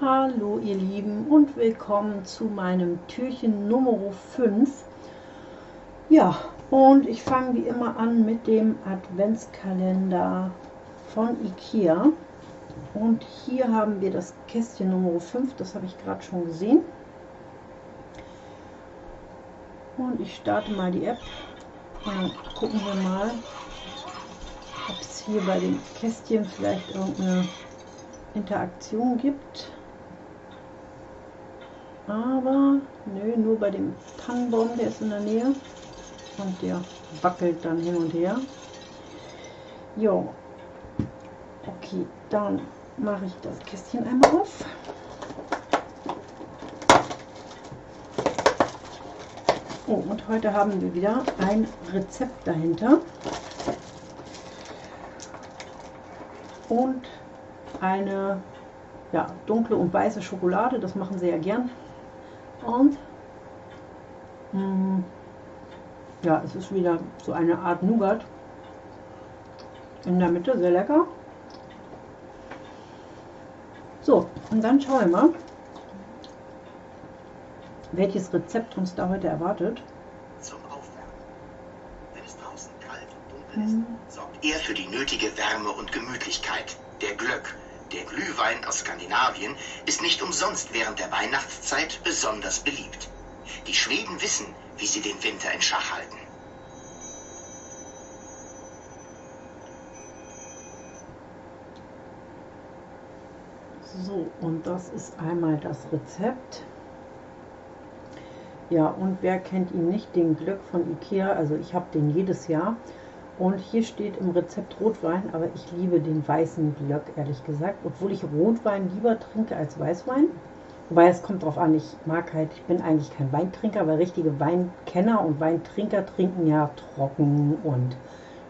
Hallo ihr Lieben und willkommen zu meinem Türchen Nummer 5. Ja, und ich fange wie immer an mit dem Adventskalender von Ikea. Und hier haben wir das Kästchen Nummer 5, das habe ich gerade schon gesehen. Und ich starte mal die App und gucken wir mal, ob es hier bei dem Kästchen vielleicht irgendeine Interaktion gibt. Aber nö, nur bei dem Tannenbaum, der ist in der Nähe und der wackelt dann hin und her. Jo, okay, dann mache ich das Kästchen einmal auf. Oh, und heute haben wir wieder ein Rezept dahinter. Und eine ja, dunkle und weiße Schokolade, das machen sie ja gern. Und mh, mm, ja, es ist wieder so eine Art Nougat in der Mitte, sehr lecker. So, und dann schauen wir mal, welches Rezept uns da heute erwartet. Zum Aufwärmen. Wenn es draußen kalt und dunkel ist, mhm. sorgt er für die nötige Wärme und Gemütlichkeit. Der Glöck, der Glühwein aus Skandinavien, ist nicht umsonst während der Weihnachtszeit besonders beliebt. Die Schweden wissen, wie sie den Winter in Schach halten. So, und das ist einmal das Rezept. Ja, und wer kennt ihn nicht, den Glück von Ikea, also ich habe den jedes Jahr. Und hier steht im Rezept Rotwein, aber ich liebe den weißen Glöck, ehrlich gesagt. Obwohl ich Rotwein lieber trinke als Weißwein. Wobei es kommt drauf an, ich mag halt, ich bin eigentlich kein Weintrinker, weil richtige Weinkenner und Weintrinker trinken ja trocken und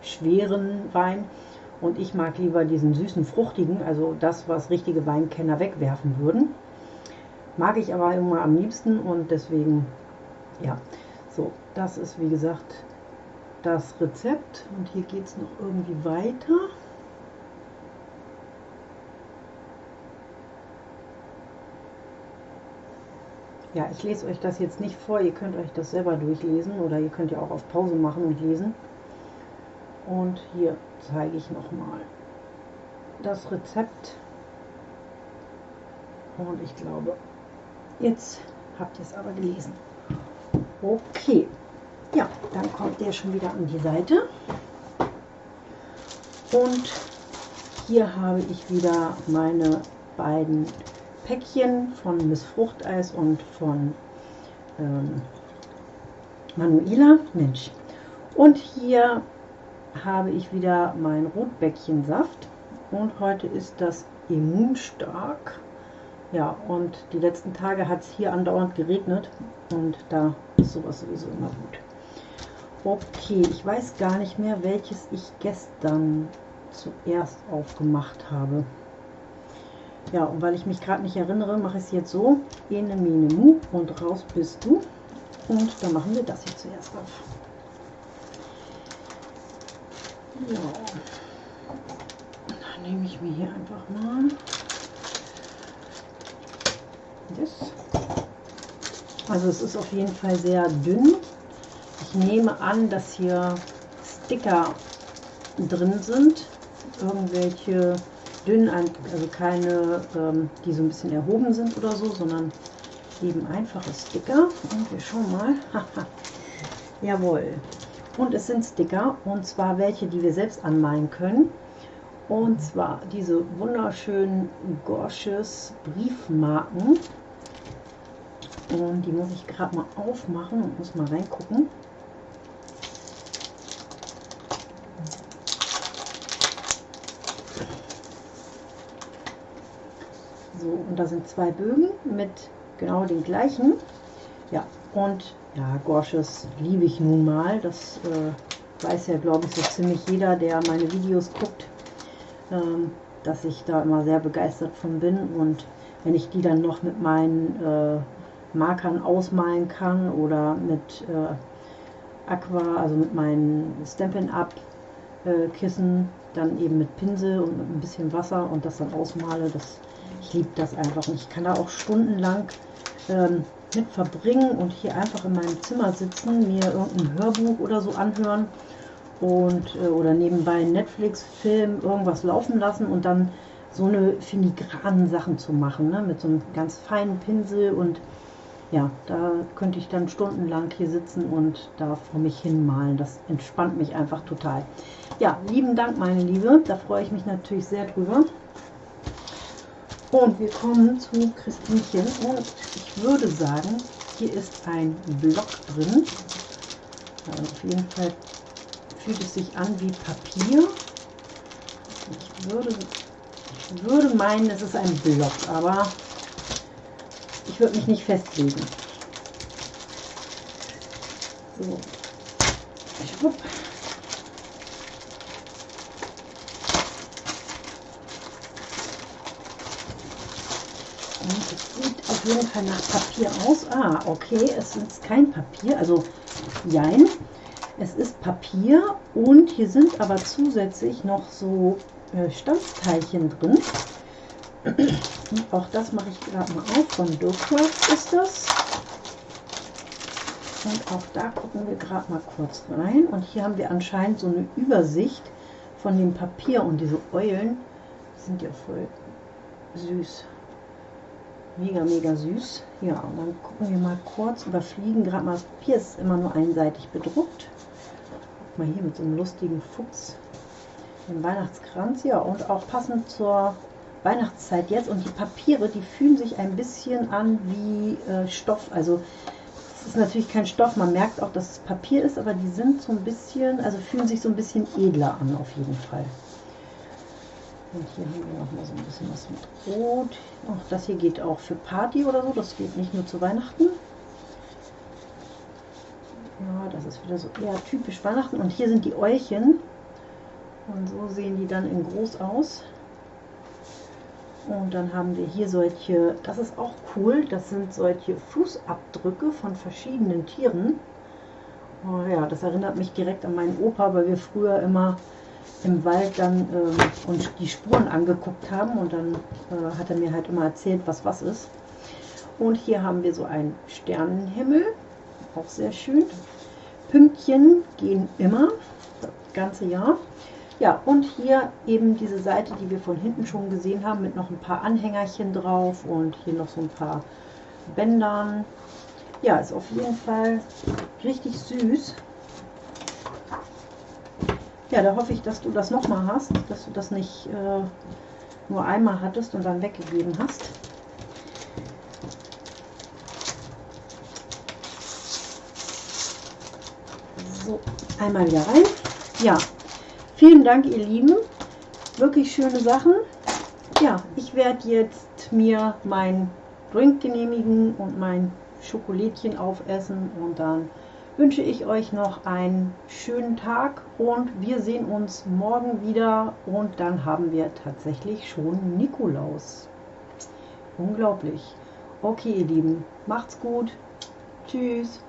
schweren Wein. Und ich mag lieber diesen süßen, fruchtigen, also das, was richtige Weinkenner wegwerfen würden. Mag ich aber immer am liebsten und deswegen, ja. So, das ist wie gesagt das Rezept und hier geht es noch irgendwie weiter. Ja, ich lese euch das jetzt nicht vor, ihr könnt euch das selber durchlesen oder ihr könnt ja auch auf Pause machen und lesen. Und hier zeige ich nochmal das Rezept. Und ich glaube, jetzt habt ihr es aber gelesen. Okay, ja, dann kommt der schon wieder an die Seite. Und hier habe ich wieder meine beiden Päckchen von Miss Fruchteis und von ähm, Manuela. Mensch. Und hier habe ich wieder mein Rotbäckchensaft und heute ist das immunstark. Ja, und die letzten Tage hat es hier andauernd geregnet und da ist sowas sowieso immer gut. Okay, ich weiß gar nicht mehr, welches ich gestern zuerst aufgemacht habe. Ja, und weil ich mich gerade nicht erinnere, mache ich es jetzt so. Ene, mine, mu und raus bist du. Und dann machen wir das hier zuerst auf. Ja. Dann nehme ich mir hier einfach mal das. Also es ist auf jeden Fall sehr dünn. Ich nehme an, dass hier Sticker drin sind. Irgendwelche dünn, also keine, ähm, die so ein bisschen erhoben sind oder so, sondern eben einfache Sticker. Und wir schauen mal. Jawohl. Und es sind Sticker, und zwar welche, die wir selbst anmalen können. Und zwar diese wunderschönen Gorsches Briefmarken. Und die muss ich gerade mal aufmachen und muss mal reingucken. So, und da sind zwei Bögen mit genau den gleichen. Ja, und ja, Gorsches liebe ich nun mal. Das äh, weiß ja, glaube ich, so ziemlich jeder, der meine Videos guckt, ähm, dass ich da immer sehr begeistert von bin. Und wenn ich die dann noch mit meinen äh, Markern ausmalen kann oder mit äh, Aqua, also mit meinen Stampin' Up äh, Kissen, dann eben mit Pinsel und mit ein bisschen Wasser und das dann ausmale. Das, ich liebe das einfach und ich kann da auch stundenlang ähm, mit verbringen und hier einfach in meinem Zimmer sitzen, mir irgendein Hörbuch oder so anhören und äh, oder nebenbei Netflix-Film irgendwas laufen lassen und dann so eine filigranen Sachen zu machen, ne? mit so einem ganz feinen Pinsel und ja, da könnte ich dann stundenlang hier sitzen und da vor mich hin malen. Das entspannt mich einfach total. Ja, lieben Dank, meine Liebe. Da freue ich mich natürlich sehr drüber. Und wir kommen zu Christinchen. Und ich würde sagen, hier ist ein Block drin. Also auf jeden Fall fühlt es sich an wie Papier. Ich würde, ich würde meinen, es ist ein Block, aber ich würde mich nicht festlegen. So. Schwupp. Es sieht auf jeden Fall nach Papier aus. Ah, okay, es ist kein Papier, also jein. Es ist Papier und hier sind aber zusätzlich noch so äh, Stanzteilchen drin. Auch das mache ich gerade mal auf. Von Docraft ist das. Und auch da gucken wir gerade mal kurz rein. Und hier haben wir anscheinend so eine Übersicht von dem Papier. Und diese Eulen sind ja voll süß. Mega, mega süß. Ja, und dann gucken wir mal kurz, überfliegen gerade mal. Papier ist immer nur einseitig bedruckt. Guck mal hier mit so einem lustigen Fuchs. Den Weihnachtskranz, ja, und auch passend zur Weihnachtszeit jetzt und die Papiere, die fühlen sich ein bisschen an wie äh, Stoff. Also es ist natürlich kein Stoff, man merkt auch, dass es Papier ist, aber die sind so ein bisschen, also fühlen sich so ein bisschen edler an auf jeden Fall. Und hier haben wir noch mal so ein bisschen was mit Rot. Auch das hier geht auch für Party oder so, das geht nicht nur zu Weihnachten. Ja, das ist wieder so eher typisch Weihnachten. Und hier sind die Äulchen. Und so sehen die dann in groß aus. Und dann haben wir hier solche, das ist auch cool, das sind solche Fußabdrücke von verschiedenen Tieren. Oh ja, das erinnert mich direkt an meinen Opa, weil wir früher immer im Wald dann äh, uns die Spuren angeguckt haben und dann äh, hat er mir halt immer erzählt, was was ist. Und hier haben wir so einen Sternenhimmel, auch sehr schön. Pünktchen gehen immer, das ganze Jahr. Ja, und hier eben diese Seite, die wir von hinten schon gesehen haben, mit noch ein paar Anhängerchen drauf und hier noch so ein paar Bändern. Ja, ist auf jeden Fall richtig süß. Ja, da hoffe ich, dass du das nochmal hast, dass du das nicht äh, nur einmal hattest und dann weggegeben hast. So, einmal wieder rein. Ja, Vielen Dank, ihr Lieben. Wirklich schöne Sachen. Ja, ich werde jetzt mir mein Drink genehmigen und mein Schokolädchen aufessen und dann wünsche ich euch noch einen schönen Tag und wir sehen uns morgen wieder und dann haben wir tatsächlich schon Nikolaus. Unglaublich. Okay, ihr Lieben, macht's gut. Tschüss.